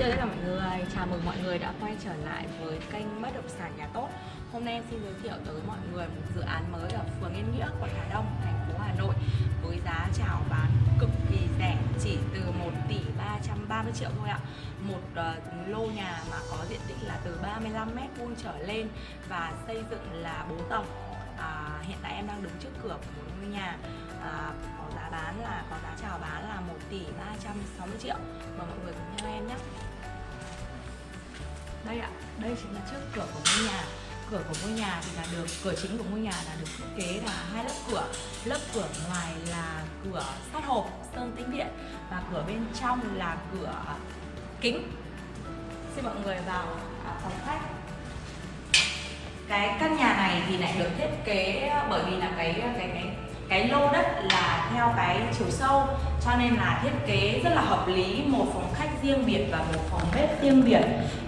chào tất cả mọi người, chào mừng mọi người đã quay trở lại với kênh Bất động sản nhà tốt. Hôm nay em xin giới thiệu tới mọi người một dự án mới ở phường Yên Nghĩa, quận Hà Đông, thành phố Hà Nội Với giá chào bán cực kỳ rẻ, chỉ từ 1 tỷ 330 triệu thôi ạ. Một uh, lô nhà mà có diện tích là từ 35 mét vuông trở lên và xây dựng là 4 tầng. À, Hiện tại em đang đứng trước cửa của một ngôi nhà à, có giá bán là có giá chào bán là 1 tỷ 360 triệu. Mời mọi người cùng theo em nhé đây ạ, đây chính là trước cửa của ngôi nhà. Cửa của ngôi nhà thì là được, cửa chính của ngôi nhà là được thiết kế là hai lớp cửa. Lớp cửa ngoài là cửa sắt hộp, sơn tĩnh điện và cửa bên trong là cửa kính. Xin mọi người vào à, phòng khách. Cái căn nhà này thì lại được thiết kế bởi vì là cái cái cái cái lô đất là theo cái chiều sâu cho nên là thiết kế rất là hợp lý một phòng khách riêng biệt và một phòng bếp riêng biệt.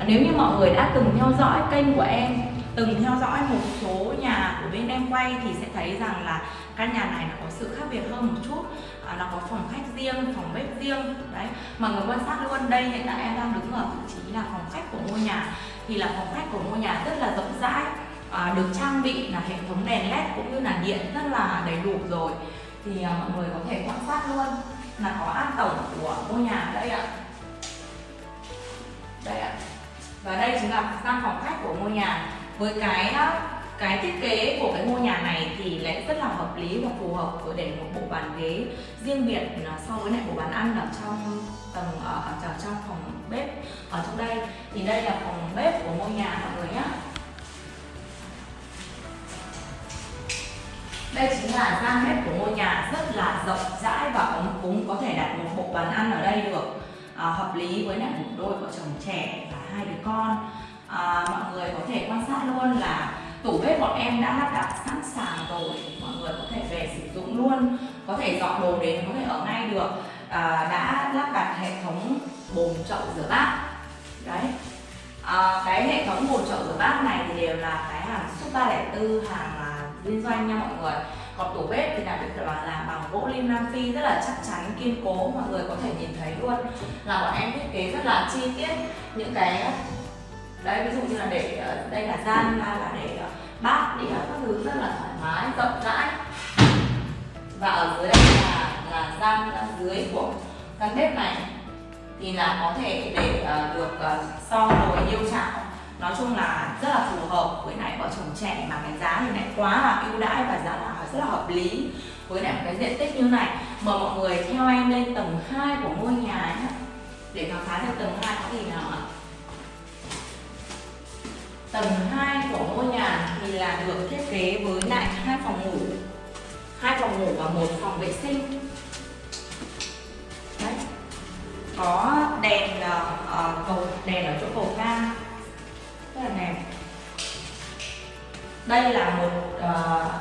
Nếu như mọi người đã từng theo dõi kênh của em từng theo dõi một số nhà của bên em quay thì sẽ thấy rằng là căn nhà này nó có sự khác biệt hơn một chút. À, nó có phòng khách riêng phòng bếp riêng đấy. Mà người quan sát luôn đây hiện tại em đang đứng ở vị trí là phòng khách của ngôi nhà. Thì là phòng khách của ngôi nhà rất là rộng rãi à, được trang bị là hệ thống đèn led cũng như là điện rất là đầy đủ rồi. Thì à, mọi người có thể quan sát luôn là có an tổng của ngôi nhà đây ạ. Đây ạ. Và đây chính là gian phòng khách của ngôi nhà. Với cái à, cái thiết kế của cái ngôi nhà này thì lại rất là hợp lý và phù hợp với để một bộ bàn ghế riêng biệt à, so với lại bộ bàn ăn ở trong tầng ở, ở trong phòng bếp. Ở trong đây thì đây là phòng bếp của ngôi nhà mọi người nhé Đây chính là gian bếp của ngôi nhà rất là rộng rãi và ấm cúng có thể đặt một bộ bàn ăn ở đây được à, hợp lý với lại một đôi vợ chồng trẻ và hai đứa con. À, mọi người có thể quan sát luôn là tủ bếp bọn em đã lắp đặt sẵn sàng rồi mọi người có thể về sử dụng luôn có thể dọn đồ đến có thể ở ngay được. À, đã lắp đặt hệ thống bồn chậu rửa bát. Đấy. À, cái hệ thống bồn chậu rửa bát này thì đều là cái hàng super 304 hàng à, liên doanh nha mọi người. Còn tủ bếp thì là được làm bằng gỗ lim nam phi rất là chắc chắn kiên cố mọi người có thể nhìn thấy luôn. Là bọn em thiết kế rất là chi tiết. Những cái đấy ví dụ như là để ờ, đây là gian là để ờ, bát đĩa ờ, các thứ rất là thoải mái rộng rãi. Và ở dưới đây là là gian dưới của căn bếp này. Thì là có thể để uh, được uh, so nồi yêu chảo nói chung là rất là phù hợp với lại vợ chồng trẻ mà cái giá thì lại quá là ưu đãi và giá là rất là hợp lý với lại một cái diện tích như này. Mời mọi người theo em lên tầng 2 của ngôi nhà nhé. Để khám phá được tầng 2 có gì nào ạ. Tầng 2 của ngôi nhà thì là được thiết kế với lại hai phòng ngủ. Hai phòng ngủ và một phòng vệ sinh. Đấy. có đèn uh, cầu đèn ở chỗ cầu thang là đẹp đây là một uh,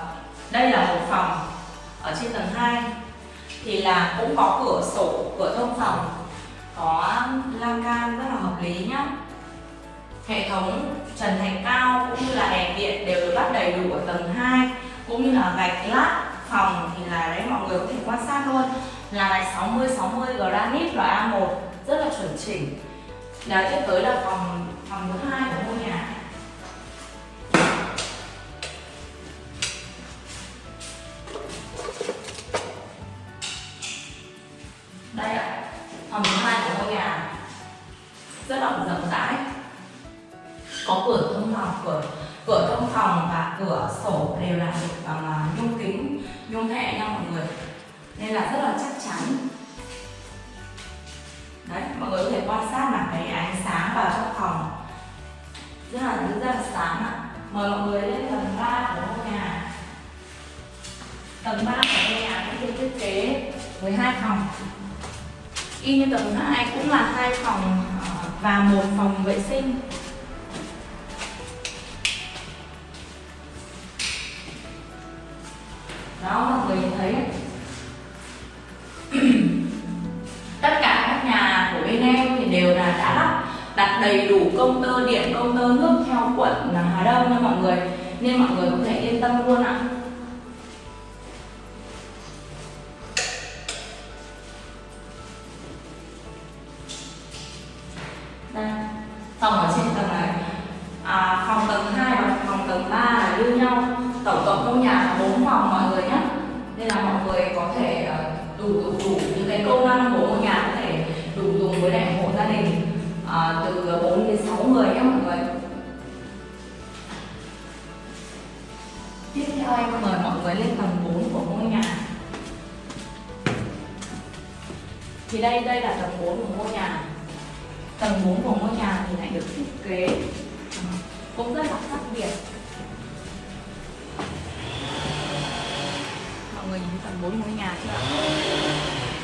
đây là một phòng ở trên tầng 2 thì là cũng có cửa sổ cửa thông phòng có lan can rất là hợp lý nhá. Hệ thống trần thạch cao cũng như là đèn điện đều được lắp đầy đủ ở tầng 2 cũng như là gạch lát phòng thì là đấy mọi người có thể quan sát luôn. Là gạch 60 60 granite loại A1 rất là chuẩn chỉnh. Là tiếp tới là phòng phòng thứ hai của ngôi nhà. Đây ạ, phòng thứ hai của ngôi nhà. Rất là rộng rãi. Có cửa thông phòng, cửa cửa thông phòng và cửa sổ đều là được à, bằng nhung nhôm kính nhôm hệ nha mọi người. Nên là rất là chắc chắn. Đấy, mọi người có thể quan sát là cái ánh sáng vào trong phòng. Rất là rất là sáng ạ. Mời mọi người lên tầng 3 của ngôi nhà. Tầng 3 của ngôi nhà cũng được thiết kế với hai phòng y như tầng hai cũng là hai phòng ờ, và một phòng vệ sinh. Đó, mọi người nhìn thấy. Tất cả các nhà của bên em thì đều là đã lắp đặt đầy đủ công tơ điện công tơ nước theo quận là Hà Đông nha mọi người. Nên mọi người có thể yên tâm luôn ạ. Có thể ờ, đủ đủ đủ những cái công năng của ngôi nhà có thể đủ dùng với lại hộ gia đình à, từ 4 đến 6 người nhé mọi người. Tiếp theo em mời mọi người lên tầng 4 của ngôi nhà. Thì đây đây là tầng 4 của ngôi nhà. Tầng 4 của ngôi nhà thì lại được thiết kế. Cũng rất là khác biệt. Mọi người nhìn tầng 4 ngôi nhà chưa? Ạ?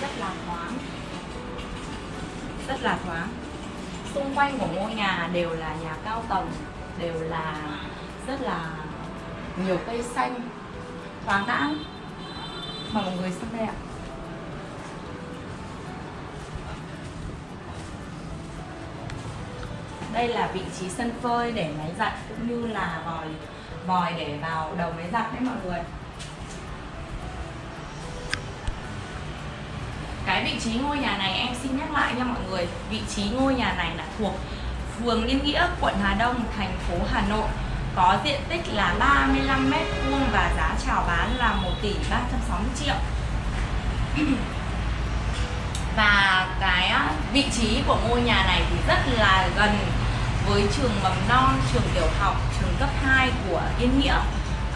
rất là thoáng. Rất là thoáng. Xung quanh của ngôi nhà đều là nhà cao tầng đều là rất là nhiều cây xanh. Thoáng đãng. Mà mọi người xem đây ạ. Đây là vị trí sân phơi để máy giặt cũng như là vòi vòi để vào đầu máy giặt đấy mọi người vị trí ngôi nhà này em xin nhắc lại nha mọi người. Vị trí ngôi nhà này là thuộc phường Liên Nghĩa quận Hà Đông thành phố Hà Nội. Có diện tích là 35 m vuông và giá chào bán là 1 tỷ 360 triệu. Và cái vị trí của ngôi nhà này thì rất là gần với trường mầm non, trường tiểu học, trường cấp 2 của Yên Nghĩa.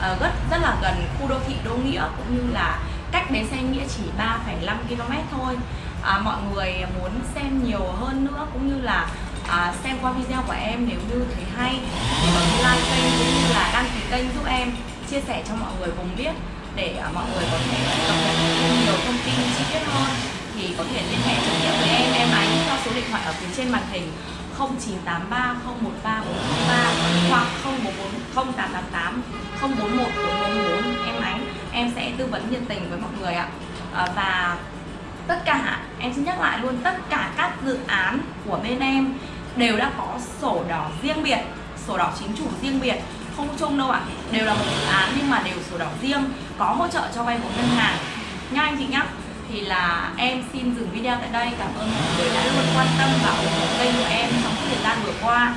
À, rất rất là gần khu đô thị Đô Nghĩa cũng như là cách bến xe Nghĩa chỉ 3,5 km thôi. À, mọi người muốn xem nhiều hơn nữa cũng như là à, xem qua video của em nếu như thấy hay thì bấm like kênh cũng như là đăng ký kênh giúp em chia sẻ cho mọi người cùng biết để à, mọi người có thể cập nhật thêm nhiều thông tin chi tiết hơn. Thì có thể liên hệ trực tiếp với em em ánh theo số điện thoại ở phía trên màn hình 0983 013 403 hoặc 044 0888 041 444 em sẽ tư vấn nhiệt tình với mọi người ạ. À, và tất cả em xin nhắc lại luôn tất cả các dự án của bên em đều đã có sổ đỏ riêng biệt sổ đỏ chính chủ riêng biệt không chung đâu ạ. Đều là một dự án nhưng mà đều sổ đỏ riêng có hỗ trợ cho vay vốn ngân hàng. Nha anh chị nhá thì là em xin dừng video tại đây. Cảm ơn mọi người đã luôn quan tâm và ủng hộ kênh của em trong thời gian vừa qua.